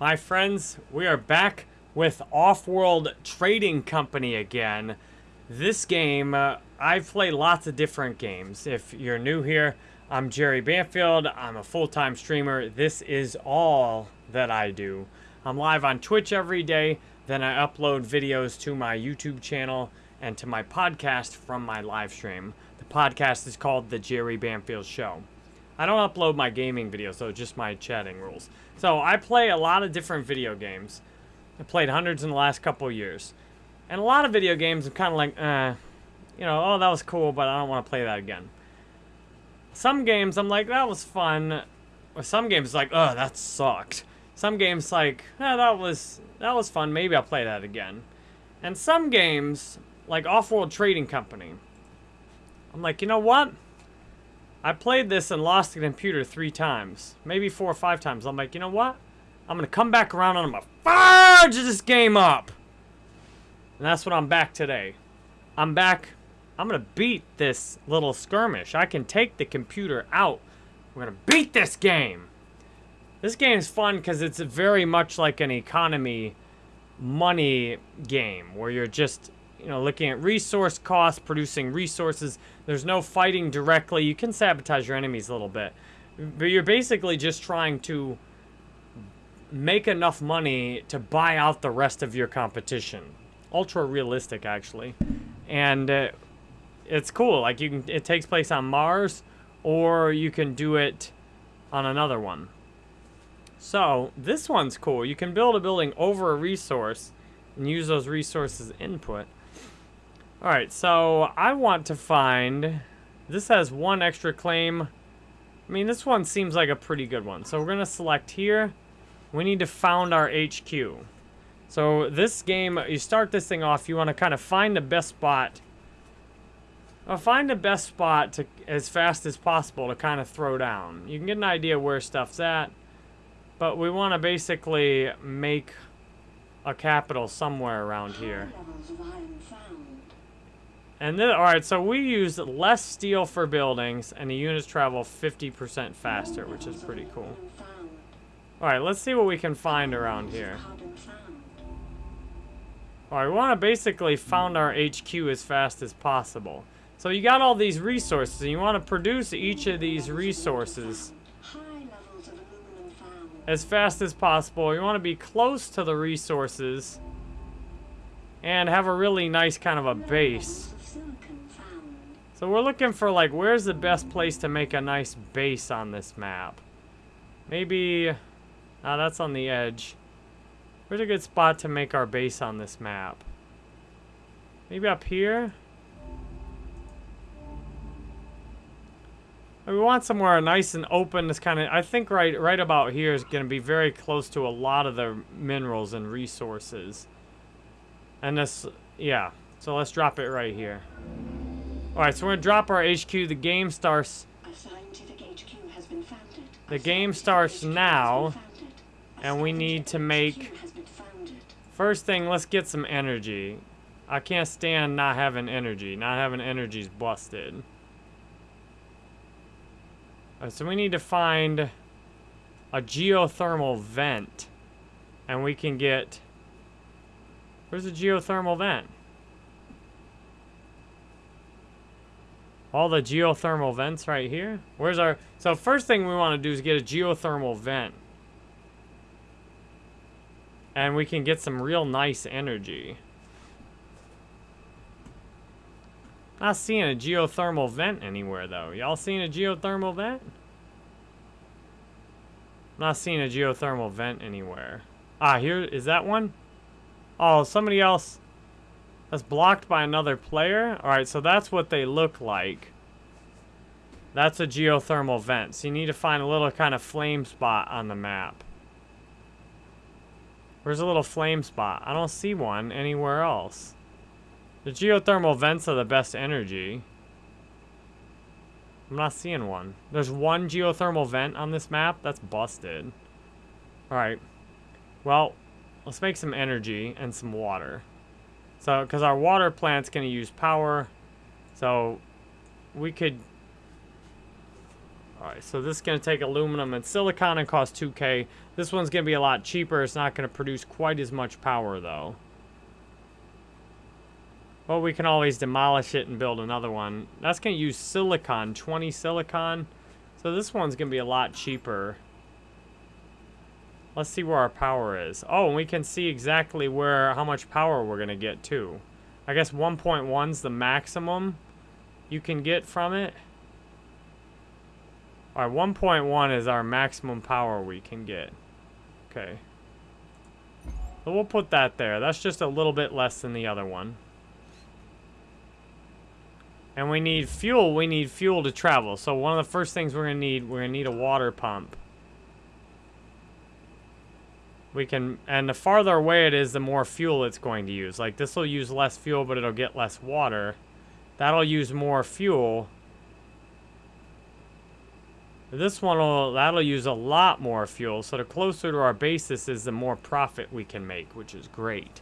My friends, we are back with Off-World Trading Company again. This game, uh, I've played lots of different games. If you're new here, I'm Jerry Banfield. I'm a full-time streamer. This is all that I do. I'm live on Twitch every day. Then I upload videos to my YouTube channel and to my podcast from my live stream. The podcast is called The Jerry Banfield Show. I don't upload my gaming videos, so just my chatting rules. So I play a lot of different video games. I played hundreds in the last couple years. And a lot of video games I'm kind of like, eh, you know, oh, that was cool, but I don't want to play that again. Some games I'm like, that was fun. Or some games like, oh, that sucked. Some games like, eh, that was that was fun. Maybe I'll play that again. And some games, like Off-World Trading Company, I'm like, you know what? I played this and lost the computer three times. Maybe four or five times. I'm like, you know what? I'm going to come back around and I'm going to fudge this game up. And that's what I'm back today. I'm back. I'm going to beat this little skirmish. I can take the computer out. We're going to beat this game. This game is fun because it's very much like an economy money game where you're just you know, looking at resource costs, producing resources. There's no fighting directly. You can sabotage your enemies a little bit. But you're basically just trying to make enough money to buy out the rest of your competition. Ultra realistic, actually. And uh, it's cool. Like, you can, it takes place on Mars, or you can do it on another one. So, this one's cool. You can build a building over a resource and use those resources input. Alright, so I want to find... This has one extra claim. I mean, this one seems like a pretty good one. So we're going to select here. We need to found our HQ. So this game, you start this thing off, you want to kind of find the best spot. Well, find the best spot to as fast as possible to kind of throw down. You can get an idea where stuff's at. But we want to basically make a capital somewhere around here. And then, alright, so we use less steel for buildings, and the units travel 50% faster, which is pretty cool. Alright, let's see what we can find around here. Alright, we want to basically found our HQ as fast as possible. So you got all these resources, and you want to produce each of these resources as fast as possible. You want to be close to the resources and have a really nice kind of a base. So we're looking for, like, where's the best place to make a nice base on this map? Maybe... Ah, that's on the edge. Where's a good spot to make our base on this map? Maybe up here? We want somewhere nice and open. This kind of, I think right, right about here is going to be very close to a lot of the minerals and resources. And this, yeah. So let's drop it right here. Alright, so we're going to drop our HQ. The game starts... The game starts now. And we need to make... First thing, let's get some energy. I can't stand not having energy. Not having energy is busted. Right, so we need to find a geothermal vent. And we can get... Where's the geothermal vent? All the geothermal vents right here. Where's our... So first thing we want to do is get a geothermal vent. And we can get some real nice energy. Not seeing a geothermal vent anywhere, though. Y'all seeing a geothermal vent? Not seeing a geothermal vent anywhere. Ah, here, is that one? Oh, somebody else. That's blocked by another player? Alright, so that's what they look like. That's a geothermal vent. So you need to find a little kind of flame spot on the map. Where's a little flame spot? I don't see one anywhere else. The geothermal vents are the best energy. I'm not seeing one. There's one geothermal vent on this map? That's busted. Alright. Well, let's make some energy and some water. So, because our water plant's going to use power. So, we could... Alright, so this is going to take aluminum and silicon and cost 2k. This one's going to be a lot cheaper. It's not going to produce quite as much power, though. Well, we can always demolish it and build another one. That's going to use silicon, 20 silicon. So this one's going to be a lot cheaper. Let's see where our power is. Oh, and we can see exactly where how much power we're going to get, too. I guess 1.1 is the maximum you can get from it. Alright, 1.1 is our maximum power we can get. Okay. So we'll put that there. That's just a little bit less than the other one. And we need fuel. We need fuel to travel. So one of the first things we're going to need, we're going to need a water pump. We can, and the farther away it is, the more fuel it's going to use. Like this will use less fuel, but it'll get less water. That'll use more fuel. This one will, that'll use a lot more fuel, so the closer to our basis is, the more profit we can make, which is great.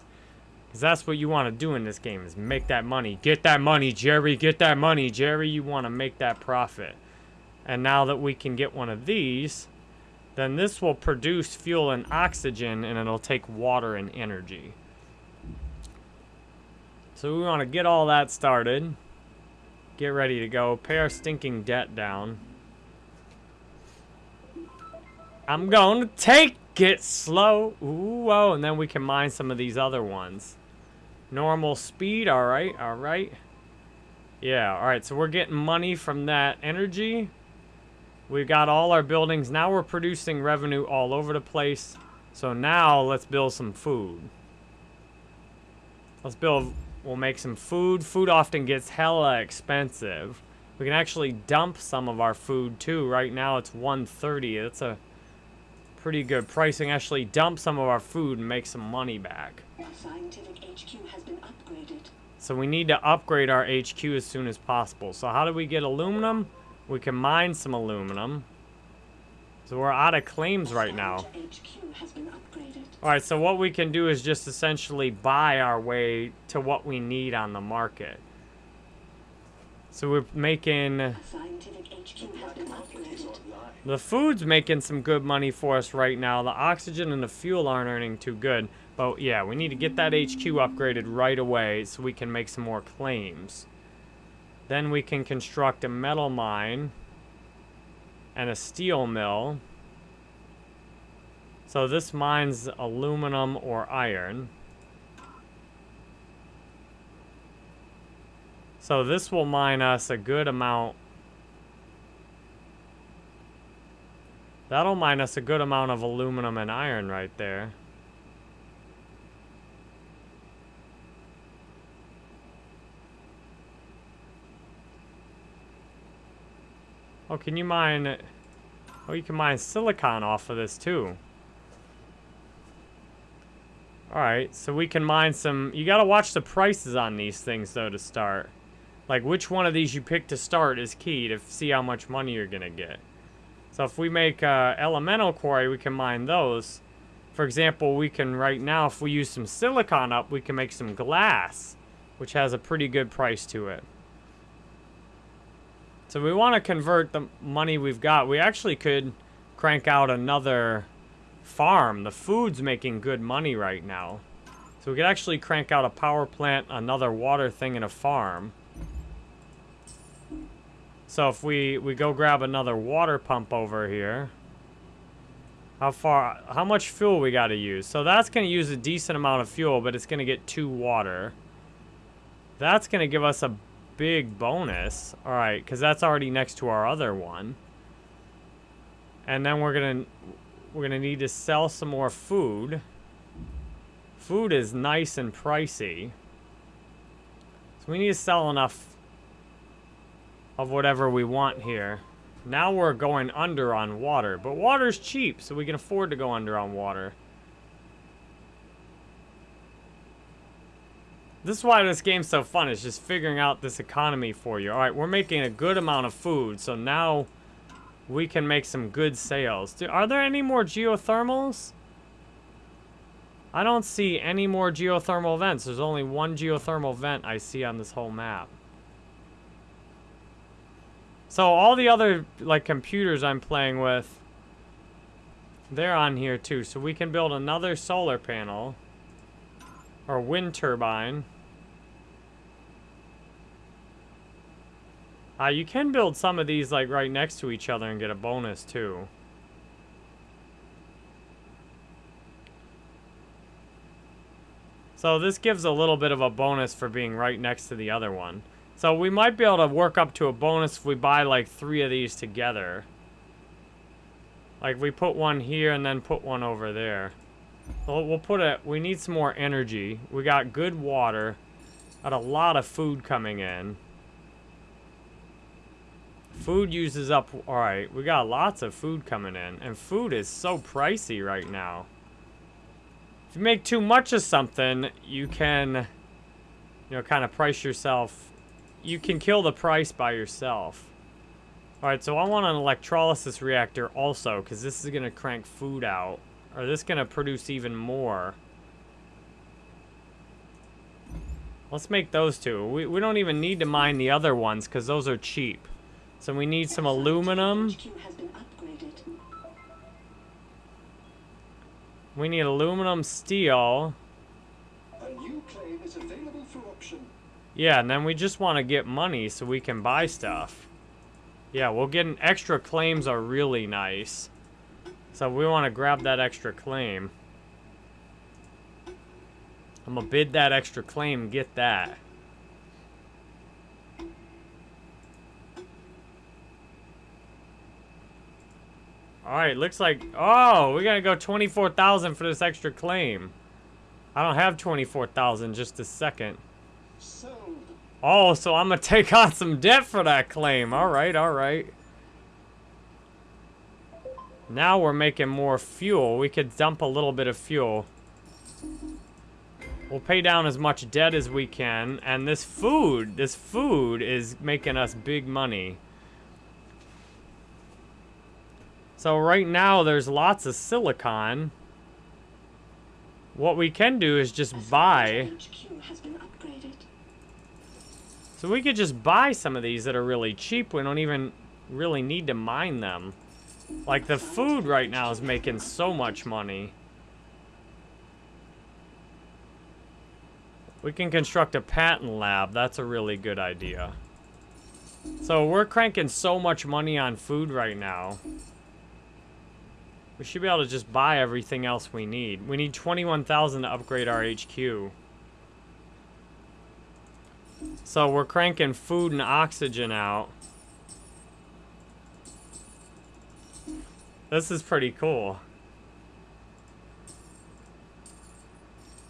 Because that's what you want to do in this game, is make that money. Get that money, Jerry, get that money, Jerry. You want to make that profit. And now that we can get one of these, then this will produce fuel and oxygen, and it'll take water and energy. So we want to get all that started. Get ready to go. Pay our stinking debt down. I'm going to take it slow. Ooh, whoa. And then we can mine some of these other ones. Normal speed. All right. All right. Yeah. All right. So we're getting money from that energy. We've got all our buildings. Now we're producing revenue all over the place. So now let's build some food. Let's build, we'll make some food. Food often gets hella expensive. We can actually dump some of our food too. Right now it's 130. That's a pretty good pricing. Actually dump some of our food and make some money back. So we need to upgrade our HQ as soon as possible. So how do we get aluminum? We can mine some aluminum. So we're out of claims right now. Alright, so what we can do is just essentially buy our way to what we need on the market. So we're making... The food's making some good money for us right now. The oxygen and the fuel aren't earning too good. But yeah, we need to get that HQ upgraded right away so we can make some more claims. Then we can construct a metal mine and a steel mill. So this mine's aluminum or iron. So this will mine us a good amount That'll minus a good amount of aluminum and iron right there. Oh, can you mine... Oh, you can mine silicon off of this, too. Alright, so we can mine some... You gotta watch the prices on these things, though, to start. Like, which one of these you pick to start is key to see how much money you're gonna get. So if we make uh, elemental quarry, we can mine those. For example, we can right now, if we use some silicon up, we can make some glass, which has a pretty good price to it. So we want to convert the money we've got. We actually could crank out another farm. The food's making good money right now. So we could actually crank out a power plant, another water thing, and a farm. So if we, we go grab another water pump over here, how far, how much fuel we got to use? So that's going to use a decent amount of fuel, but it's going to get two water. That's going to give us a big bonus. All right, because that's already next to our other one. And then we're to, we're to need to sell some more food. Food is nice and pricey. So we need to sell enough of whatever we want here. Now we're going under on water. But water's cheap, so we can afford to go under on water. This is why this game's so fun. It's just figuring out this economy for you. Alright, we're making a good amount of food, so now we can make some good sales. Do, are there any more geothermals? I don't see any more geothermal vents. There's only one geothermal vent I see on this whole map. So all the other, like, computers I'm playing with, they're on here too. So we can build another solar panel or wind turbine. Uh, you can build some of these, like, right next to each other and get a bonus, too. So this gives a little bit of a bonus for being right next to the other one. So we might be able to work up to a bonus if we buy like three of these together. Like we put one here and then put one over there. We'll, we'll put it, we need some more energy. We got good water. Got a lot of food coming in. Food uses up, alright, we got lots of food coming in. And food is so pricey right now. If you make too much of something, you can, you know, kind of price yourself you can kill the price by yourself. Alright, so I want an electrolysis reactor also, because this is going to crank food out. Or this going to produce even more. Let's make those two. We, we don't even need to mine the other ones, because those are cheap. So we need some aluminum. We need aluminum, steel. A new claim is available for option. Yeah, and then we just want to get money so we can buy stuff. Yeah, we'll get an extra claims are really nice. So we want to grab that extra claim. I'm gonna bid that extra claim get that. Alright, looks like... Oh, we gotta go 24,000 for this extra claim. I don't have 24,000 just a second. Oh, so I'm gonna take on some debt for that claim. Alright, alright. Now we're making more fuel. We could dump a little bit of fuel. We'll pay down as much debt as we can. And this food, this food is making us big money. So right now there's lots of silicon. What we can do is just buy so we could just buy some of these that are really cheap. We don't even really need to mine them. Like, the food right now is making so much money. We can construct a patent lab. That's a really good idea. So we're cranking so much money on food right now. We should be able to just buy everything else we need. We need 21,000 to upgrade our HQ. So we're cranking food and oxygen out. This is pretty cool.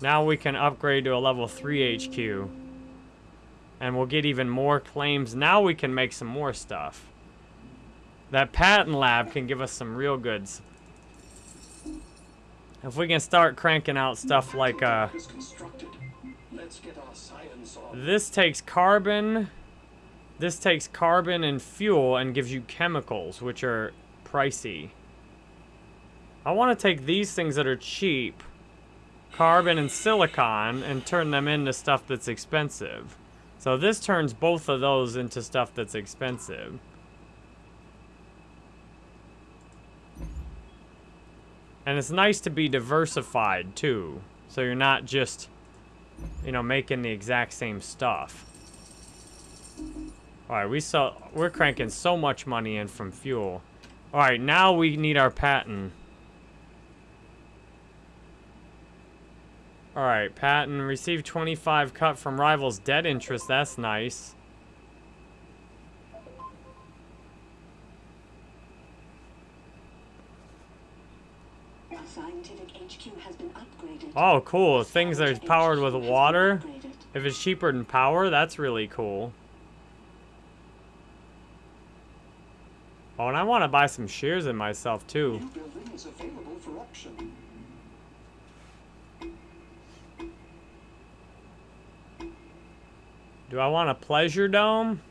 Now we can upgrade to a level 3 HQ. And we'll get even more claims. Now we can make some more stuff. That patent lab can give us some real goods. If we can start cranking out stuff like, uh... This takes carbon. This takes carbon and fuel and gives you chemicals, which are pricey. I want to take these things that are cheap, carbon and silicon, and turn them into stuff that's expensive. So this turns both of those into stuff that's expensive. And it's nice to be diversified, too. So you're not just you know, making the exact same stuff. Alright, we saw we're cranking so much money in from fuel. Alright, now we need our patent. Alright, patent. Received 25 cut from rivals debt interest. That's nice. Oh, cool. Things that are powered with water. If it's cheaper than power, that's really cool. Oh, and I want to buy some shears in myself, too. Do I want a pleasure dome?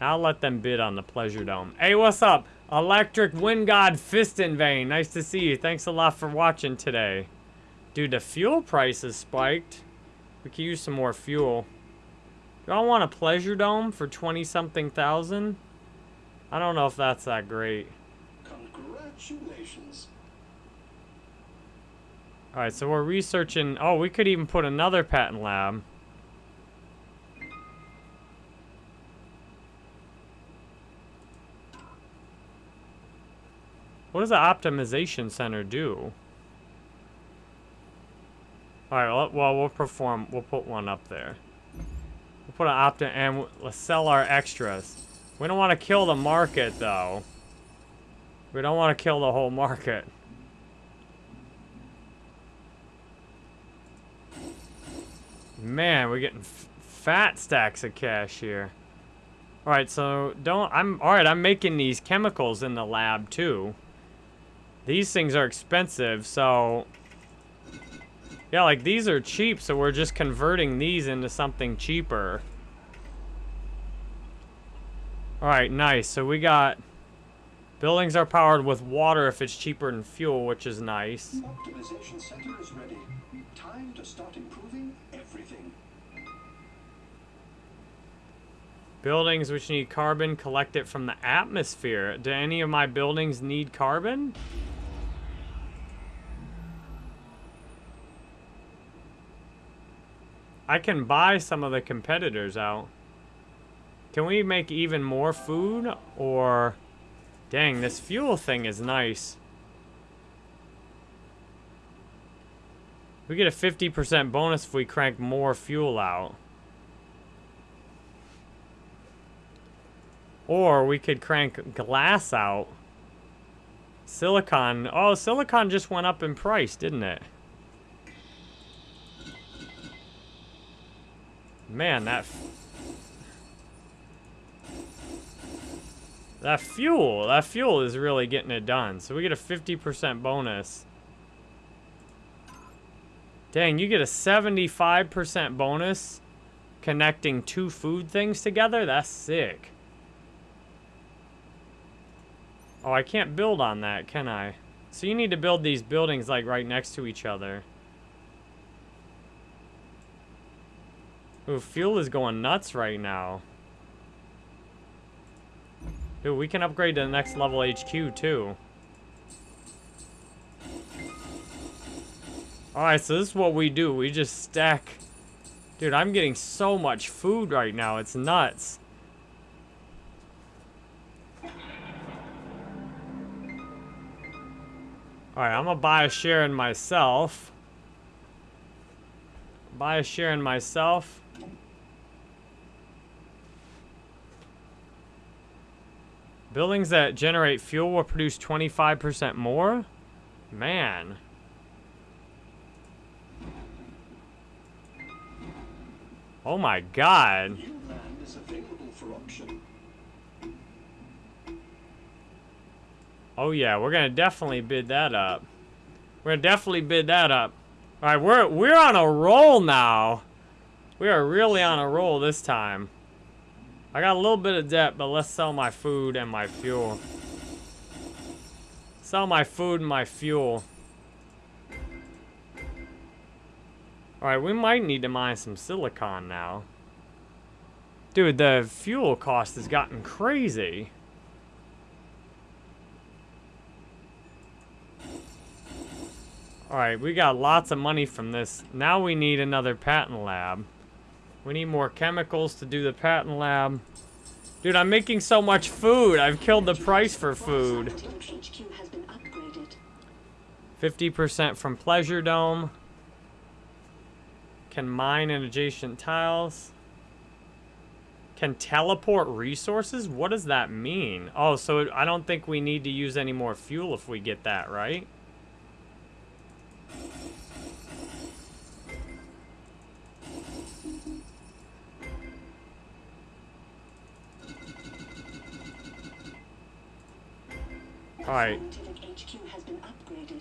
I'll let them bid on the pleasure dome. Hey, what's up? Electric Wind God Fist in Vein. Nice to see you. Thanks a lot for watching today. Dude, the fuel price is spiked. We could use some more fuel. Do I want a pleasure dome for 20 something thousand? I don't know if that's that great. Congratulations. Alright, so we're researching... Oh, we could even put another patent lab. What does the optimization center do? Alright, well, we'll perform... We'll put one up there. We'll put an opti... And let's sell our extras. We don't want to kill the market, though. We don't want to kill the whole market. Man, we're getting fat stacks of cash here. Alright, so don't... I'm... Alright, I'm making these chemicals in the lab, too. These things are expensive, so... Yeah, like, these are cheap, so we're just converting these into something cheaper. Alright, nice. So we got... Buildings are powered with water if it's cheaper than fuel, which is nice. Optimization center is ready. Time to start improving everything. Buildings which need carbon, collect it from the atmosphere. Do any of my buildings need carbon? I can buy some of the competitors out. Can we make even more food? Or... Dang, this fuel thing is nice. We get a 50% bonus if we crank more fuel out. Or we could crank glass out. Silicon. Oh, silicon just went up in price, didn't it? Man, that... That fuel, that fuel is really getting it done. So we get a 50% bonus. Dang, you get a 75% bonus connecting two food things together? That's sick. Oh, I can't build on that, can I? So you need to build these buildings, like, right next to each other. Ooh, fuel is going nuts right now. Dude, we can upgrade to the next level HQ, too. Alright, so this is what we do. We just stack... Dude, I'm getting so much food right now. It's nuts. Alright, I'm gonna buy a share in myself. Buy a share in myself. Buildings that generate fuel will produce 25% more? Man. Oh my god. New land is available for auction. Oh yeah, we're gonna definitely bid that up. We're gonna definitely bid that up. Alright, we're we're on a roll now. We are really on a roll this time. I got a little bit of debt, but let's sell my food and my fuel. Sell my food and my fuel. Alright, we might need to mine some silicon now. Dude, the fuel cost has gotten crazy. Alright, we got lots of money from this. Now we need another patent lab. We need more chemicals to do the patent lab. Dude, I'm making so much food. I've killed the price for food. HQ has been upgraded. 50% from Pleasure Dome. Can mine in adjacent tiles. Can teleport resources? What does that mean? Oh, so I don't think we need to use any more fuel if we get that, right? Alright. Scientific HQ has been upgraded.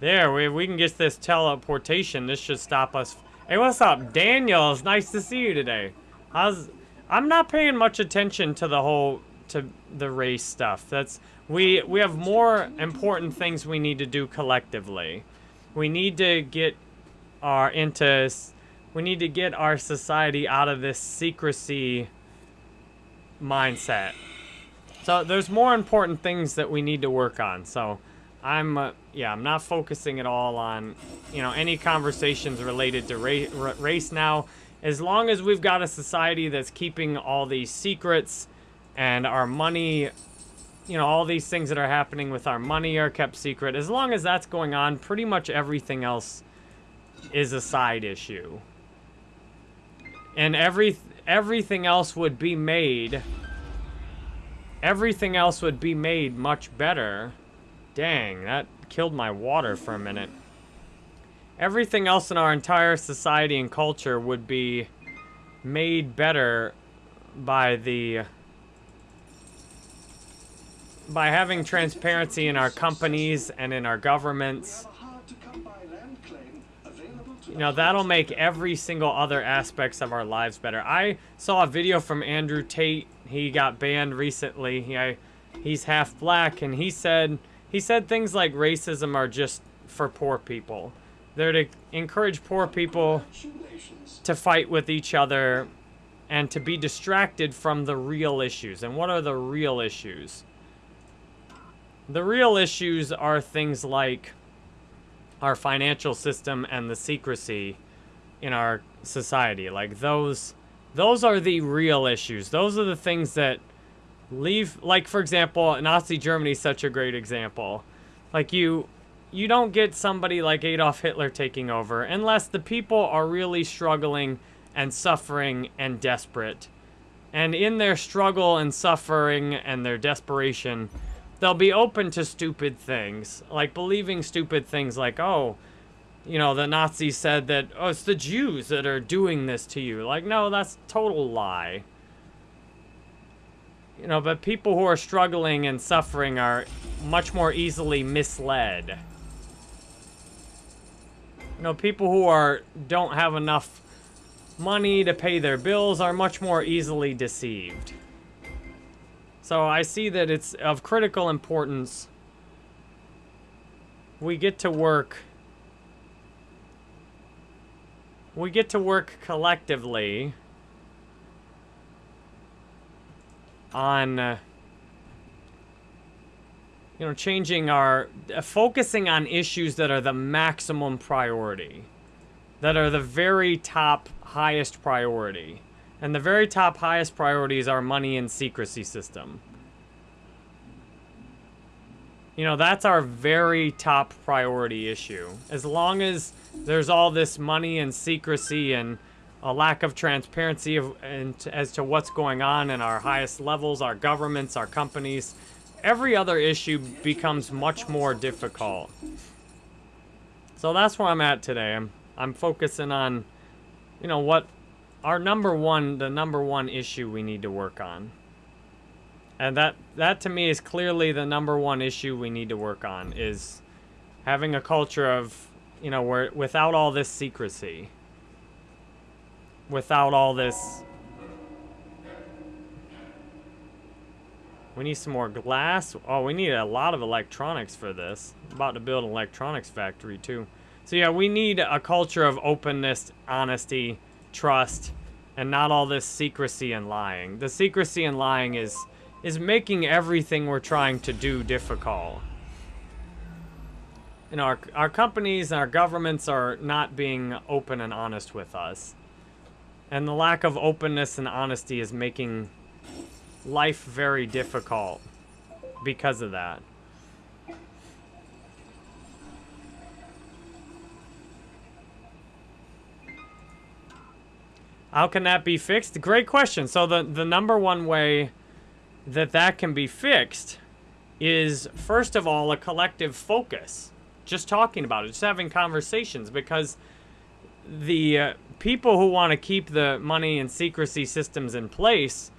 There, we, we can get this teleportation. This should stop us. Hey, what's up, Daniel? It's nice to see you today. How's... I'm not paying much attention to the whole... to the race stuff. That's... We, we have more important things we need to do collectively. We need to get our into we need to get our society out of this secrecy mindset. So there's more important things that we need to work on. So I'm uh, yeah, I'm not focusing at all on you know any conversations related to ra- race now. As long as we've got a society that's keeping all these secrets and our money you know, all these things that are happening with our money are kept secret. As long as that's going on, pretty much everything else is a side issue. And every everything else would be made everything else would be made much better. Dang, that killed my water for a minute. Everything else in our entire society and culture would be made better by the by having transparency in our companies and in our governments. You know, that'll make every single other aspects of our lives better. I saw a video from Andrew Tate. He got banned recently. He, I, he's half black, and he said he said things like racism are just for poor people. They're to encourage poor people to fight with each other and to be distracted from the real issues. And what are the real issues? The real issues are things like our financial system and the secrecy in our society. Like those those are the real issues. Those are the things that leave like for example, Nazi Germany is such a great example. Like you you don't get somebody like Adolf Hitler taking over unless the people are really struggling and suffering and desperate. And in their struggle and suffering and their desperation, they'll be open to stupid things, like believing stupid things like, oh, you know, the Nazis said that, oh, it's the Jews that are doing this to you. Like, no, that's total lie. You know, but people who are struggling and suffering are much more easily misled. You know, people who are don't have enough money to pay their bills are much more easily deceived. So I see that it's of critical importance. We get to work. We get to work collectively on, uh, you know, changing our, uh, focusing on issues that are the maximum priority, that are the very top, highest priority. And the very top highest priority is our money and secrecy system. You know, that's our very top priority issue. As long as there's all this money and secrecy and a lack of transparency of, and as to what's going on in our highest levels, our governments, our companies, every other issue becomes much more difficult. So that's where I'm at today. I'm, I'm focusing on, you know, what our number one, the number one issue we need to work on. And that, that to me is clearly the number one issue we need to work on is having a culture of, you know, where without all this secrecy, without all this. We need some more glass. Oh, we need a lot of electronics for this. about to build an electronics factory too. So yeah, we need a culture of openness, honesty, trust, and not all this secrecy and lying. The secrecy and lying is is making everything we're trying to do difficult. And our our companies and our governments are not being open and honest with us. And the lack of openness and honesty is making life very difficult because of that. How can that be fixed? Great question. So the the number one way that that can be fixed is first of all a collective focus. Just talking about it, just having conversations because the uh, people who want to keep the money and secrecy systems in place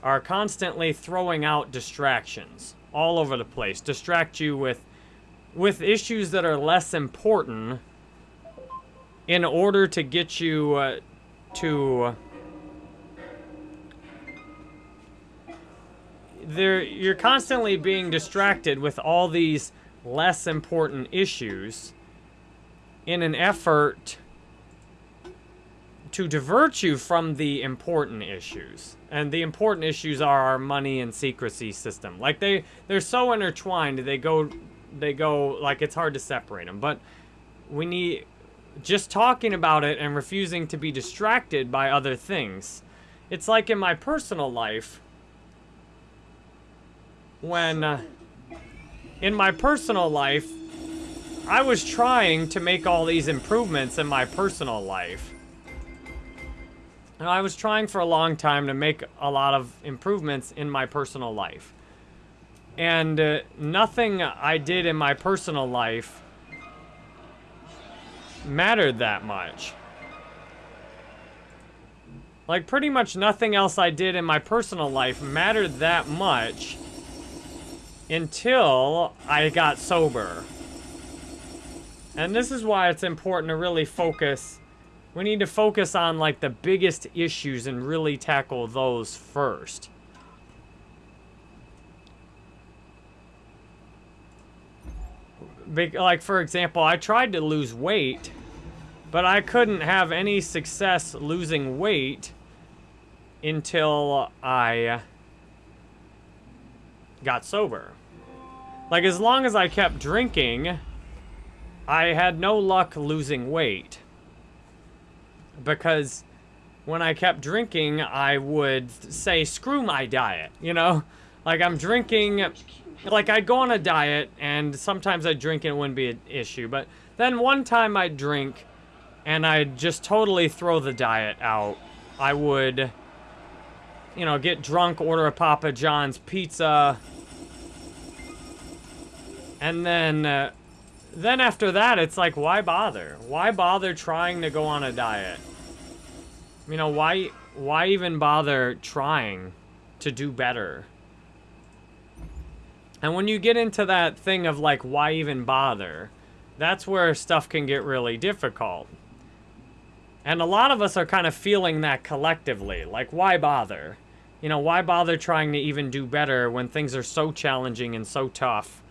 are constantly throwing out distractions all over the place. Distract you with with issues that are less important in order to get you uh, to there you're constantly being distracted with all these less important issues in an effort to divert you from the important issues. And the important issues are our money and secrecy system. Like they they're so intertwined, they go they go like it's hard to separate them. But we need just talking about it and refusing to be distracted by other things. It's like in my personal life when uh, in my personal life I was trying to make all these improvements in my personal life. And I was trying for a long time to make a lot of improvements in my personal life. And uh, nothing I did in my personal life mattered that much. Like, pretty much nothing else I did in my personal life mattered that much until I got sober. And this is why it's important to really focus. We need to focus on like the biggest issues and really tackle those first. like for example, I tried to lose weight, but I couldn't have any success losing weight until I got sober. Like as long as I kept drinking, I had no luck losing weight. Because when I kept drinking, I would say, screw my diet, you know? Like, I'm drinking, like, I'd go on a diet, and sometimes I'd drink and it wouldn't be an issue. But then one time I'd drink, and I'd just totally throw the diet out. I would, you know, get drunk, order a Papa John's pizza, and then... Uh, then after that, it's like, why bother? Why bother trying to go on a diet? You know, why, why even bother trying to do better? And when you get into that thing of like, why even bother? That's where stuff can get really difficult. And a lot of us are kind of feeling that collectively. Like, why bother? You know, why bother trying to even do better when things are so challenging and so tough?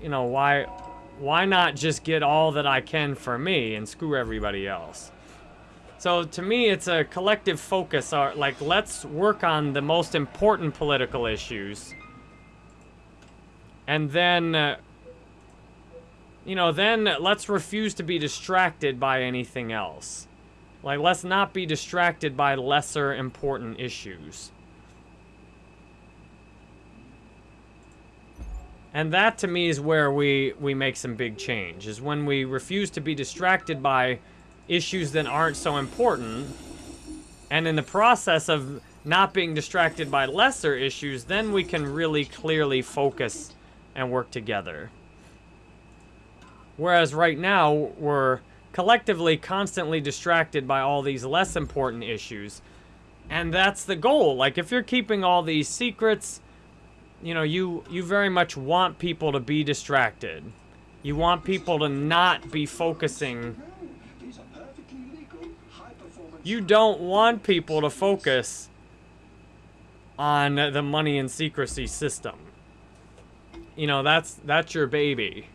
You know, why why not just get all that I can for me and screw everybody else? So to me, it's a collective focus. Uh, like, let's work on the most important political issues. And then, uh, you know, then let's refuse to be distracted by anything else. Like, let's not be distracted by lesser important issues. And that to me is where we, we make some big change, is when we refuse to be distracted by issues that aren't so important. And in the process of not being distracted by lesser issues, then we can really clearly focus and work together. Whereas right now, we're collectively constantly distracted by all these less important issues. And that's the goal. Like, if you're keeping all these secrets you know, you, you very much want people to be distracted. You want people to not be focusing. You don't want people to focus on the money and secrecy system. You know, that's that's your baby.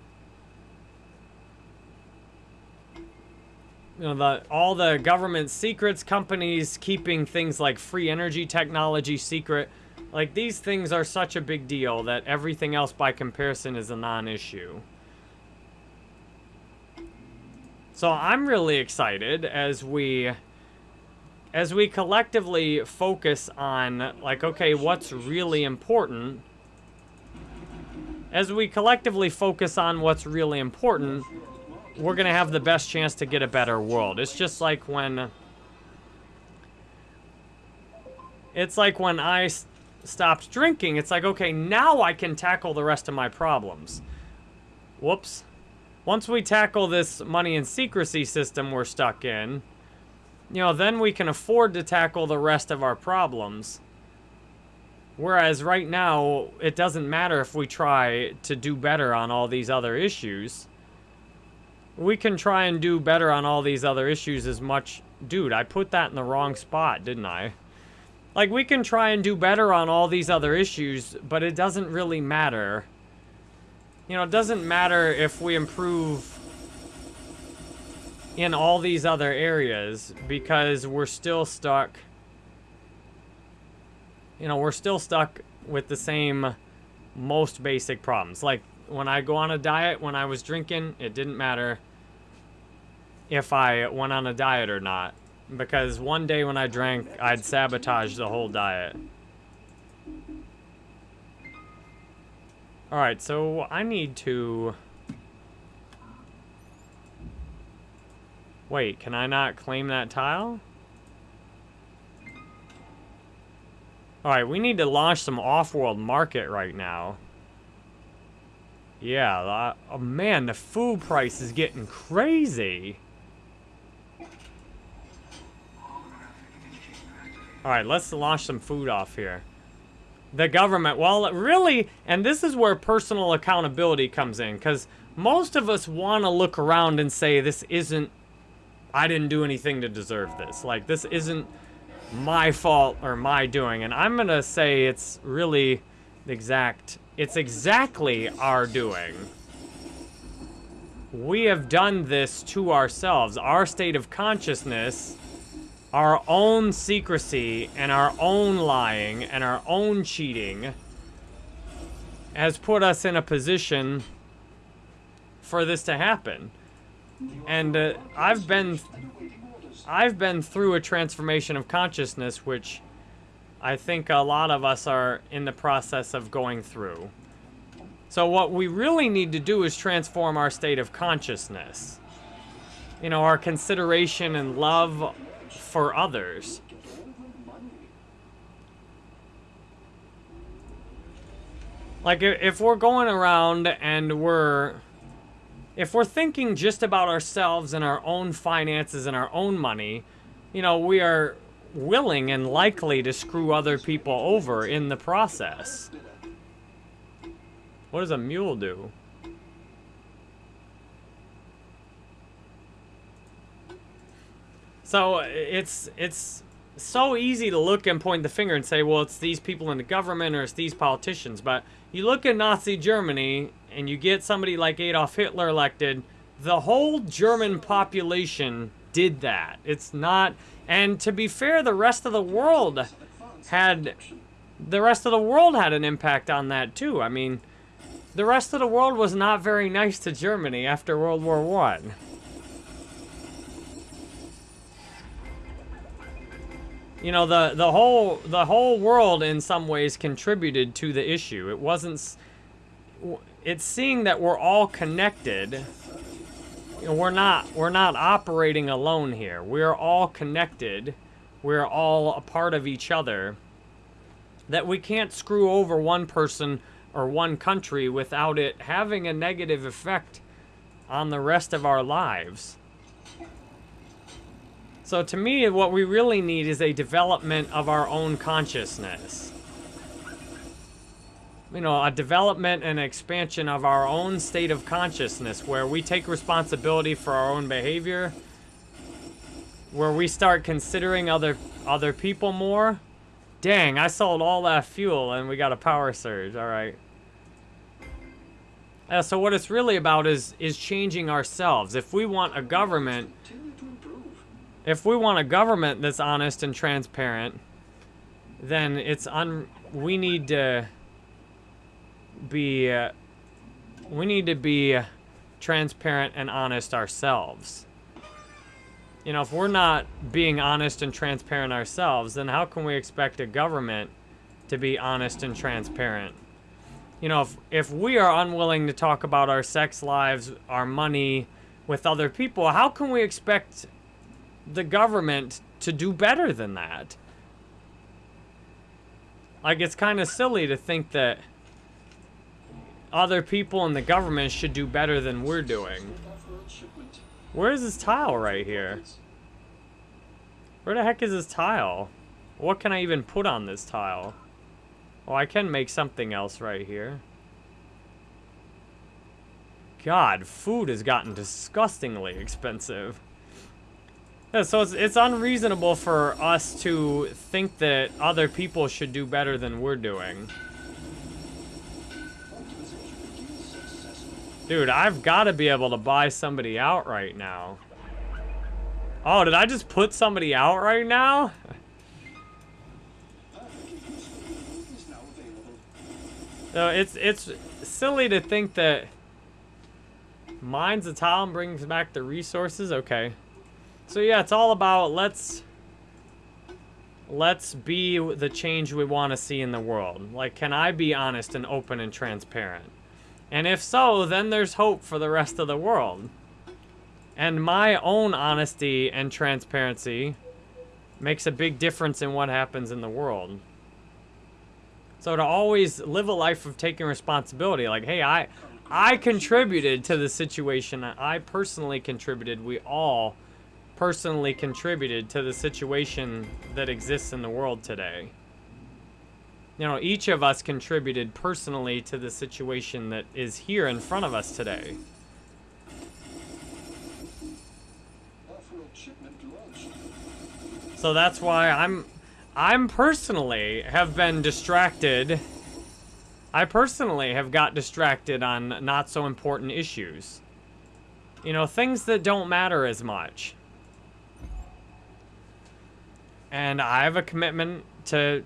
You know, the all the government secrets companies keeping things like free energy technology secret like, these things are such a big deal that everything else by comparison is a non-issue. So I'm really excited as we as we collectively focus on like okay, what's really important? As we collectively focus on what's really important, we're going to have the best chance to get a better world. It's just like when it's like when I stopped drinking, it's like, okay, now I can tackle the rest of my problems. Whoops. Once we tackle this money and secrecy system we're stuck in, you know, then we can afford to tackle the rest of our problems. Whereas right now, it doesn't matter if we try to do better on all these other issues. We can try and do better on all these other issues as much... Dude, I put that in the wrong spot, didn't I? Like, we can try and do better on all these other issues, but it doesn't really matter. You know, it doesn't matter if we improve... in all these other areas because we're still stuck. You know, we're still stuck with the same most basic problems. Like when I go on a diet, when I was drinking, it didn't matter if I went on a diet or not. Because one day when I drank, I'd sabotage the whole diet. Alright, so I need to... Wait, can I not claim that tile? Alright, we need to launch some off-world market right now. Yeah, oh man, the food price is getting crazy. Alright, let's launch some food off here. The government, well, really, and this is where personal accountability comes in, because most of us want to look around and say, this isn't, I didn't do anything to deserve this. Like, this isn't my fault or my doing. And I'm going to say it's really the exact, it's exactly our doing. We have done this to ourselves. Our state of consciousness our own secrecy and our own lying and our own cheating has put us in a position for this to happen. And uh, I've been I've been through a transformation of consciousness which I think a lot of us are in the process of going through. So what we really need to do is transform our state of consciousness. You know, our consideration and love for others. Like, if we're going around and we're... If we're thinking just about ourselves and our own finances and our own money, you know, we are willing and likely to screw other people over in the process. What does a mule do? So it's it's so easy to look and point the finger and say, well, it's these people in the government or it's these politicians. But you look at Nazi Germany and you get somebody like Adolf Hitler elected, the whole German population did that. It's not, and to be fair, the rest of the world had, the rest of the world had an impact on that too. I mean, the rest of the world was not very nice to Germany after World War One. You know the the whole the whole world in some ways contributed to the issue. It wasn't it's seeing that we're all connected we're not we're not operating alone here. We're all connected. We're all a part of each other. That we can't screw over one person or one country without it having a negative effect on the rest of our lives so to me, what we really need is a development of our own consciousness. You know, a development and expansion of our own state of consciousness where we take responsibility for our own behavior, where we start considering other other people more. Dang, I sold all that fuel and we got a power surge. All right. Uh, so what it's really about is is changing ourselves. If we want a government if we want a government that's honest and transparent, then it's un. We need to be. Uh, we need to be transparent and honest ourselves. You know, if we're not being honest and transparent ourselves, then how can we expect a government to be honest and transparent? You know, if, if we are unwilling to talk about our sex lives, our money with other people, how can we expect the government to do better than that. Like, it's kind of silly to think that other people in the government should do better than we're doing. Where is this tile right here? Where the heck is this tile? What can I even put on this tile? Oh, I can make something else right here. God, food has gotten disgustingly expensive. Yeah, so it's, it's unreasonable for us to think that other people should do better than we're doing. Dude, I've got to be able to buy somebody out right now. Oh, did I just put somebody out right now? No, it's it's silly to think that mines a tile and brings back the resources. Okay, so yeah, it's all about let's let's be the change we want to see in the world. Like, can I be honest and open and transparent? And if so, then there's hope for the rest of the world. And my own honesty and transparency makes a big difference in what happens in the world. So to always live a life of taking responsibility, like, hey, I, I contributed to the situation. I personally contributed. We all personally contributed to the situation that exists in the world today. You know, each of us contributed personally to the situation that is here in front of us today. So that's why I'm I'm personally have been distracted. I personally have got distracted on not so important issues. You know, things that don't matter as much. And I have a commitment to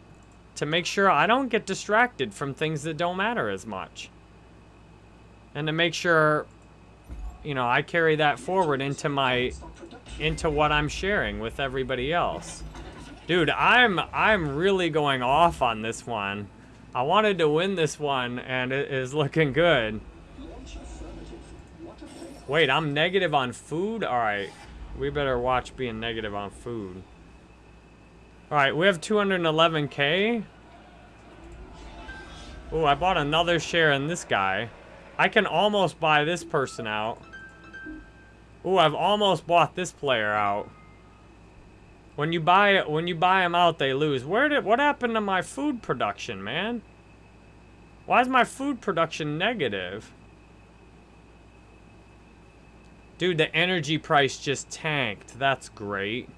to make sure I don't get distracted from things that don't matter as much. And to make sure you know, I carry that forward into my into what I'm sharing with everybody else. Dude, I'm I'm really going off on this one. I wanted to win this one and it is looking good. Wait, I'm negative on food? Alright. We better watch being negative on food. Alright, we have 211k. Ooh, I bought another share in this guy. I can almost buy this person out. Ooh, I've almost bought this player out. When you buy it, when you buy them out, they lose. Where did what happened to my food production, man? Why is my food production negative? Dude, the energy price just tanked. That's great.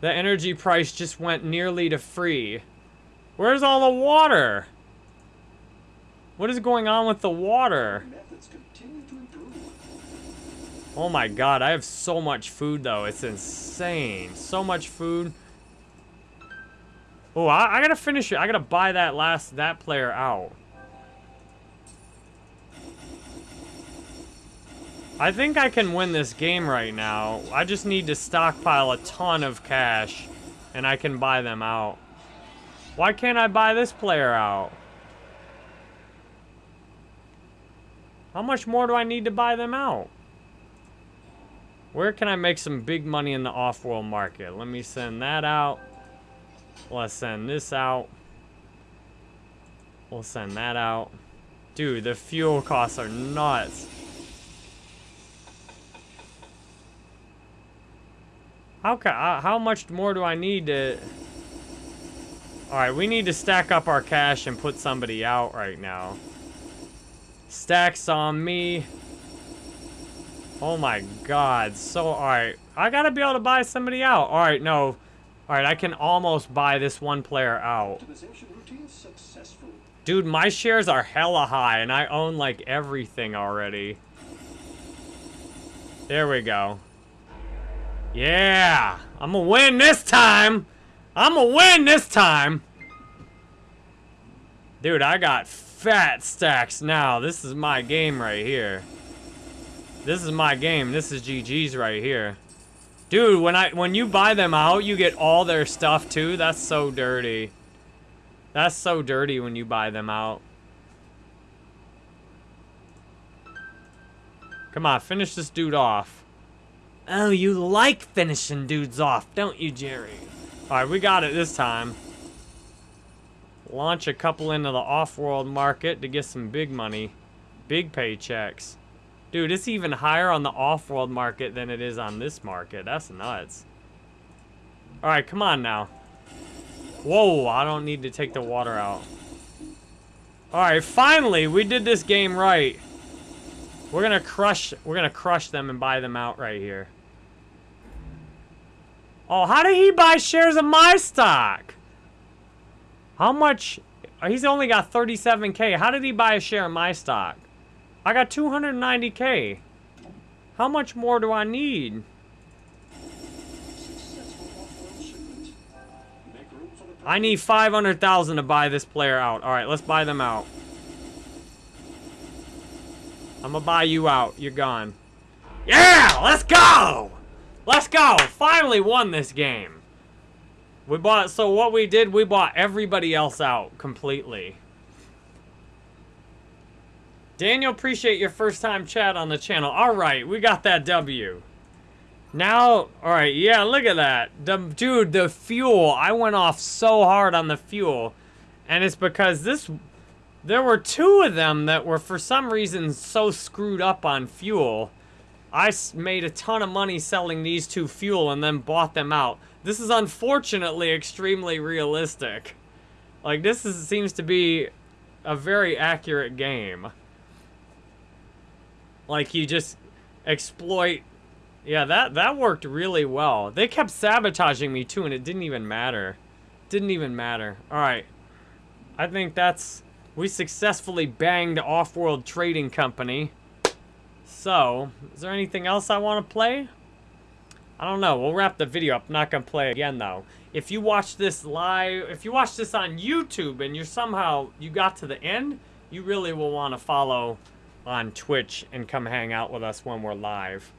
The energy price just went nearly to free. Where's all the water? What is going on with the water? Oh my god, I have so much food though. It's insane. So much food. Oh, I, I gotta finish it. I gotta buy that last, that player out. I think I can win this game right now. I just need to stockpile a ton of cash and I can buy them out. Why can't I buy this player out? How much more do I need to buy them out? Where can I make some big money in the off-world market? Let me send that out. Let's send this out. We'll send that out. Dude, the fuel costs are nuts. How ca- uh, how much more do I need to... Alright, we need to stack up our cash and put somebody out right now. Stacks on me. Oh my god, so alright. I gotta be able to buy somebody out. Alright, no. Alright, I can almost buy this one player out. Optimization routine successful. Dude, my shares are hella high and I own like everything already. There we go. Yeah! I'm gonna win this time! I'm gonna win this time! Dude, I got fat stacks now. This is my game right here. This is my game. This is GG's right here. Dude, when I when you buy them out, you get all their stuff too. That's so dirty. That's so dirty when you buy them out. Come on, finish this dude off. Oh, you like finishing dudes off, don't you, Jerry? Alright, we got it this time. Launch a couple into the off-world market to get some big money. Big paychecks. Dude, it's even higher on the off-world market than it is on this market. That's nuts. Alright, come on now. Whoa, I don't need to take the water out. Alright, finally, we did this game right. We're gonna crush, we're gonna crush them and buy them out right here. Oh, how did he buy shares of my stock? How much? He's only got 37k. How did he buy a share of my stock? I got 290k. How much more do I need? I need 500,000 to buy this player out. All right, let's buy them out. I'm gonna buy you out. You're gone. Yeah, let's go! Let's go! Finally won this game. We bought, so what we did, we bought everybody else out completely. Daniel, appreciate your first time chat on the channel. All right, we got that W. Now, all right, yeah, look at that. The, dude, the fuel. I went off so hard on the fuel. And it's because this, there were two of them that were for some reason so screwed up on fuel. I made a ton of money selling these two fuel and then bought them out. This is unfortunately extremely realistic. Like, this is, seems to be a very accurate game. Like, you just exploit yeah, that that worked really well. They kept sabotaging me too, and it didn't even matter. Didn't even matter. All right, I think that's we successfully banged Off-World Trading Company. So, is there anything else I want to play? I don't know. We'll wrap the video up. I'm not gonna play again though. If you watch this live, if you watch this on YouTube and you're somehow you got to the end, you really will want to follow on Twitch and come hang out with us when we're live.